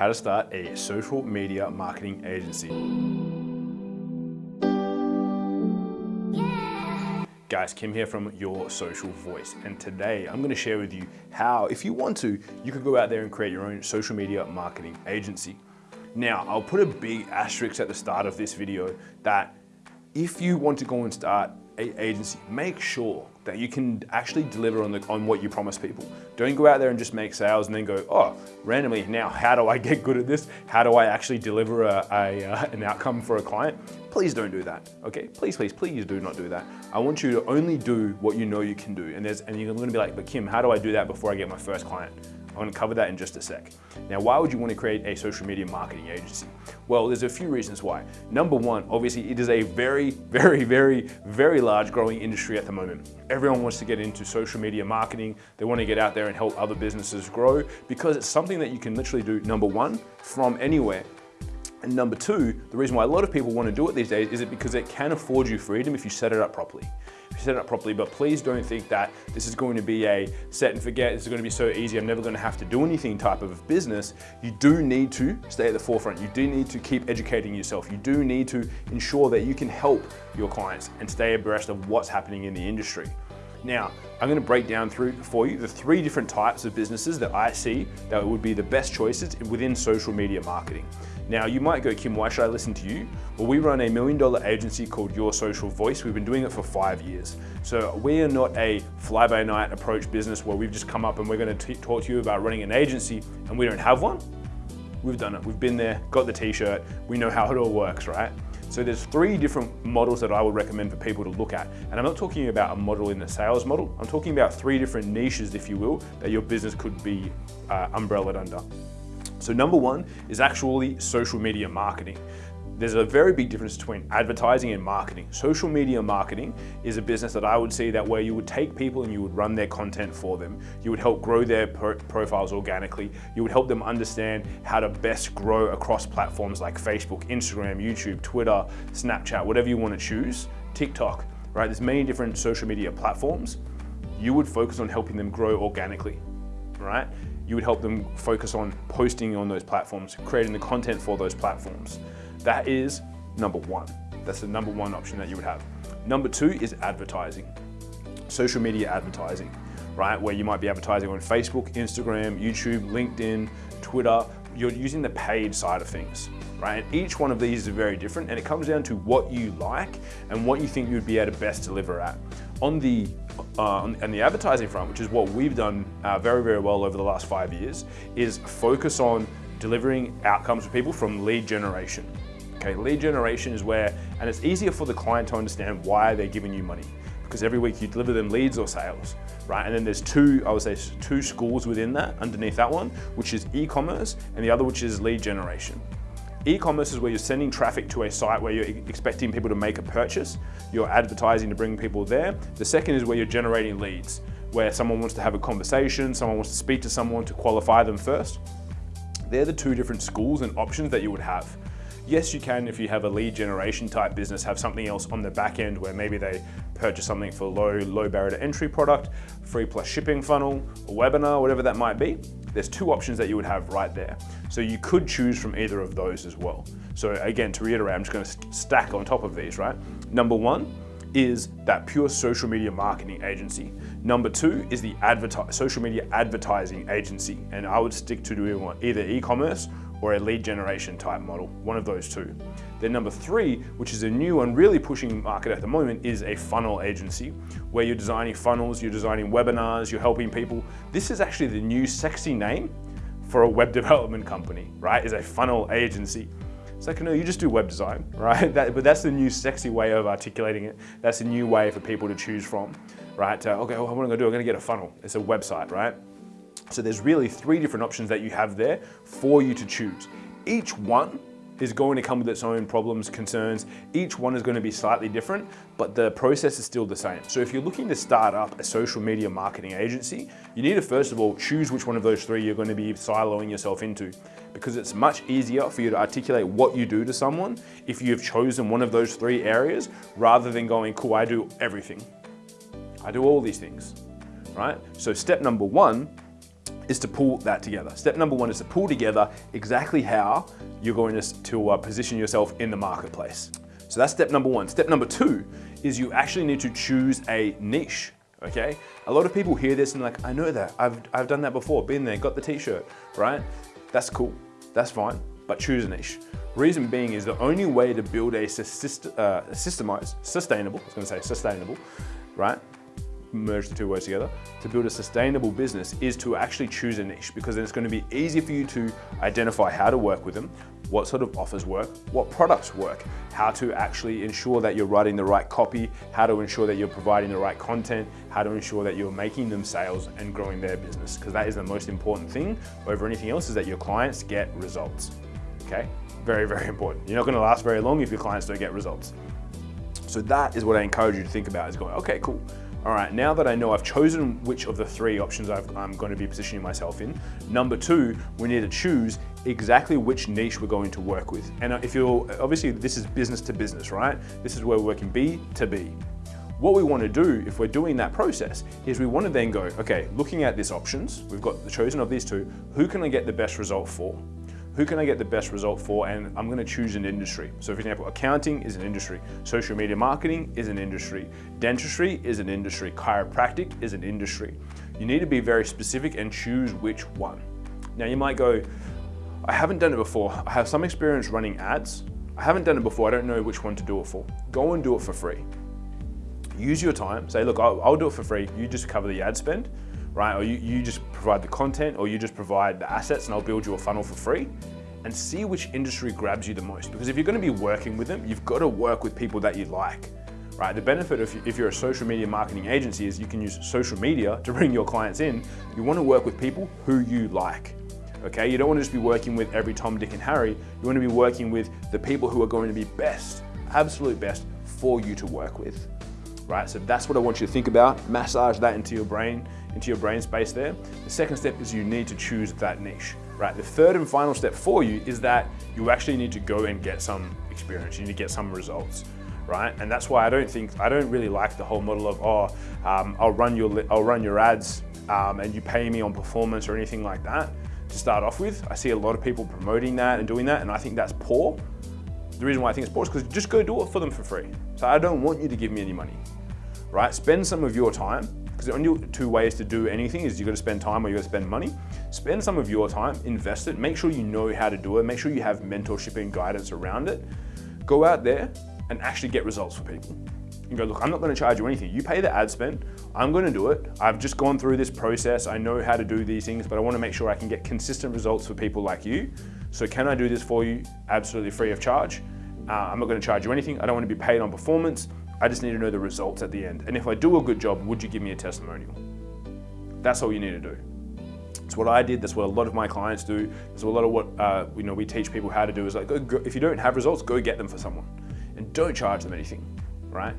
how to start a social media marketing agency. Guys, Kim here from Your Social Voice. And today I'm gonna share with you how, if you want to, you could go out there and create your own social media marketing agency. Now, I'll put a big asterisk at the start of this video that if you want to go and start an agency, make sure that you can actually deliver on, the, on what you promise people. Don't go out there and just make sales and then go, oh, randomly, now how do I get good at this? How do I actually deliver a, a uh, an outcome for a client? Please don't do that, okay? Please, please, please do not do that. I want you to only do what you know you can do. And, there's, and you're gonna be like, but Kim, how do I do that before I get my first client? I'm gonna cover that in just a sec. Now, why would you wanna create a social media marketing agency? Well, there's a few reasons why. Number one, obviously it is a very, very, very, very large growing industry at the moment. Everyone wants to get into social media marketing. They wanna get out there and help other businesses grow because it's something that you can literally do, number one, from anywhere. And number two, the reason why a lot of people want to do it these days is it because it can afford you freedom if you set it up properly. Set it up properly, but please don't think that this is going to be a set and forget, this is going to be so easy, I'm never going to have to do anything type of business. You do need to stay at the forefront. You do need to keep educating yourself. You do need to ensure that you can help your clients and stay abreast of what's happening in the industry. Now, I'm gonna break down through for you the three different types of businesses that I see that would be the best choices within social media marketing. Now, you might go, Kim, why should I listen to you? Well, we run a million dollar agency called Your Social Voice. We've been doing it for five years. So we are not a fly by night approach business where we've just come up and we're gonna talk to you about running an agency and we don't have one. We've done it, we've been there, got the t-shirt, we know how it all works, right? So there's three different models that I would recommend for people to look at. And I'm not talking about a model in the sales model. I'm talking about three different niches, if you will, that your business could be uh, umbrellaed under. So number one is actually social media marketing. There's a very big difference between advertising and marketing. Social media marketing is a business that I would see that where you would take people and you would run their content for them. You would help grow their pro profiles organically. You would help them understand how to best grow across platforms like Facebook, Instagram, YouTube, Twitter, Snapchat, whatever you want to choose, TikTok, right? There's many different social media platforms. You would focus on helping them grow organically, right? You would help them focus on posting on those platforms, creating the content for those platforms. That is number one. That's the number one option that you would have. Number two is advertising, social media advertising, right? Where you might be advertising on Facebook, Instagram, YouTube, LinkedIn, Twitter. You're using the paid side of things, right? Each one of these is very different and it comes down to what you like and what you think you'd be able to best deliver at. On the, uh, on the advertising front, which is what we've done uh, very, very well over the last five years, is focus on delivering outcomes for people from lead generation. Okay, lead generation is where, and it's easier for the client to understand why they're giving you money because every week you deliver them leads or sales, right? And then there's two, I would say two schools within that, underneath that one, which is e-commerce and the other which is lead generation. E-commerce is where you're sending traffic to a site where you're expecting people to make a purchase. You're advertising to bring people there. The second is where you're generating leads, where someone wants to have a conversation, someone wants to speak to someone to qualify them first. They're the two different schools and options that you would have. Yes, you can, if you have a lead generation type business, have something else on the back end where maybe they purchase something for low, low barrier to entry product, free plus shipping funnel, a webinar, whatever that might be. There's two options that you would have right there. So you could choose from either of those as well. So again, to reiterate, I'm just gonna stack on top of these, right? Number one, is that pure social media marketing agency. Number two is the social media advertising agency. And I would stick to doing either e-commerce or a lead generation type model, one of those two. Then number three, which is a new and really pushing market at the moment, is a funnel agency, where you're designing funnels, you're designing webinars, you're helping people. This is actually the new sexy name for a web development company, right? Is a funnel agency. It's like, no, you just do web design, right? That, but that's the new sexy way of articulating it. That's a new way for people to choose from, right? Uh, okay, well, what am I gonna do? I'm gonna get a funnel. It's a website, right? So there's really three different options that you have there for you to choose. Each one is going to come with its own problems, concerns. Each one is going to be slightly different, but the process is still the same. So if you're looking to start up a social media marketing agency, you need to first of all choose which one of those three you're going to be siloing yourself into because it's much easier for you to articulate what you do to someone if you have chosen one of those three areas rather than going, cool, I do everything. I do all these things, right? So step number one is to pull that together. Step number one is to pull together exactly how you're going to, to uh, position yourself in the marketplace. So that's step number one. Step number two is you actually need to choose a niche, okay? A lot of people hear this and like, I know that, I've, I've done that before, been there, got the t-shirt, right? That's cool, that's fine, but choose a niche. Reason being is the only way to build a uh, systemized, sustainable, I was gonna say sustainable, right? Merge the two words together, to build a sustainable business is to actually choose a niche because then it's going to be easy for you to identify how to work with them, what sort of offers work, what products work, how to actually ensure that you're writing the right copy, how to ensure that you're providing the right content, how to ensure that you're making them sales and growing their business because that is the most important thing over anything else is that your clients get results. Okay, very, very important. You're not going to last very long if your clients don't get results. So that is what I encourage you to think about is going, okay, cool all right, now that I know I've chosen which of the three options i am going to be positioning myself in, number two, we need to choose exactly which niche we're going to work with. And uh, if you're, obviously this is business to business, right? This is where we're working B to B. What we want to do if we're doing that process is we want to then go, okay, looking at these options, we've got the chosen of these two, who can I get the best result for? Who can I get the best result for? And I'm gonna choose an industry. So for example, accounting is an industry, social media marketing is an industry, dentistry is an industry, chiropractic is an industry. You need to be very specific and choose which one. Now you might go, I haven't done it before. I have some experience running ads. I haven't done it before. I don't know which one to do it for. Go and do it for free. Use your time. Say, look, I'll, I'll do it for free. You just cover the ad spend right? Or you, you just provide the content or you just provide the assets and I'll build you a funnel for free and see which industry grabs you the most. Because if you're gonna be working with them, you've gotta work with people that you like, right? The benefit of if you're a social media marketing agency is you can use social media to bring your clients in. You wanna work with people who you like, okay? You don't wanna just be working with every Tom, Dick, and Harry. You wanna be working with the people who are going to be best, absolute best for you to work with, right? So that's what I want you to think about. Massage that into your brain into your brain space there. The second step is you need to choose that niche, right? The third and final step for you is that you actually need to go and get some experience. You need to get some results, right? And that's why I don't think, I don't really like the whole model of, oh, um, I'll run your, I'll run your ads um, and you pay me on performance or anything like that to start off with. I see a lot of people promoting that and doing that and I think that's poor. The reason why I think it's poor is because just go do it for them for free. So I don't want you to give me any money, right? Spend some of your time because the only two ways to do anything is you got to spend time or you got to spend money. Spend some of your time, invest it, make sure you know how to do it, make sure you have mentorship and guidance around it. Go out there and actually get results for people. You go, look, I'm not gonna charge you anything. You pay the ad spend, I'm gonna do it. I've just gone through this process. I know how to do these things, but I wanna make sure I can get consistent results for people like you. So can I do this for you absolutely free of charge? Uh, I'm not gonna charge you anything. I don't wanna be paid on performance. I just need to know the results at the end. And if I do a good job, would you give me a testimonial? That's all you need to do. It's what I did. That's what a lot of my clients do. That's a lot of what uh, you know we teach people how to do. Is like, go, go, if you don't have results, go get them for someone, and don't charge them anything, right?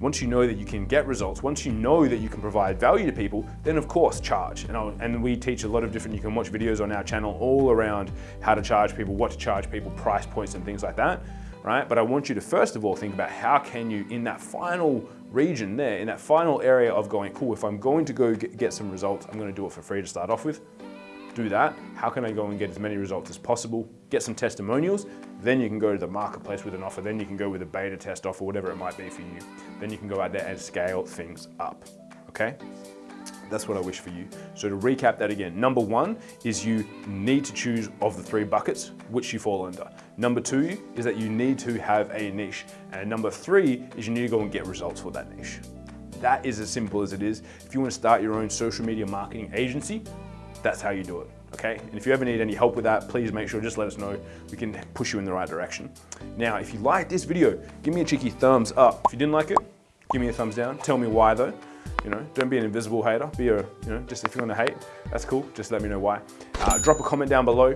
Once you know that you can get results, once you know that you can provide value to people, then of course charge. And, I'll, and we teach a lot of different, you can watch videos on our channel all around how to charge people, what to charge people, price points and things like that right? But I want you to first of all think about how can you, in that final region there, in that final area of going, cool, if I'm going to go get some results, I'm gonna do it for free to start off with. Do that. How can I go and get as many results as possible? Get some testimonials. Then you can go to the marketplace with an offer. Then you can go with a beta test offer, whatever it might be for you. Then you can go out there and scale things up, okay? That's what I wish for you. So to recap that again, number one is you need to choose of the three buckets which you fall under. Number two is that you need to have a niche. And number three is you need to go and get results for that niche. That is as simple as it is. If you want to start your own social media marketing agency, that's how you do it. Okay, and if you ever need any help with that, please make sure, just let us know. We can push you in the right direction. Now, if you like this video, give me a cheeky thumbs up. If you didn't like it, give me a thumbs down. Tell me why though. You know, don't be an invisible hater. Be a, you know, just if you're gonna hate, that's cool. Just let me know why. Uh, drop a comment down below.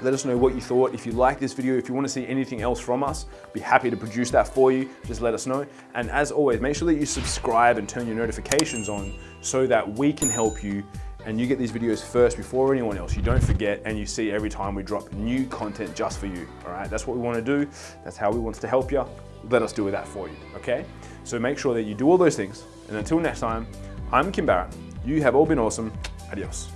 Let us know what you thought. If you like this video, if you want to see anything else from us, be happy to produce that for you. Just let us know. And as always, make sure that you subscribe and turn your notifications on so that we can help you and you get these videos first before anyone else. You don't forget and you see every time we drop new content just for you, all right? That's what we wanna do. That's how we want to help you. Let us do that for you, okay? So make sure that you do all those things and until next time, I'm Kim Barrett. You have all been awesome. Adios.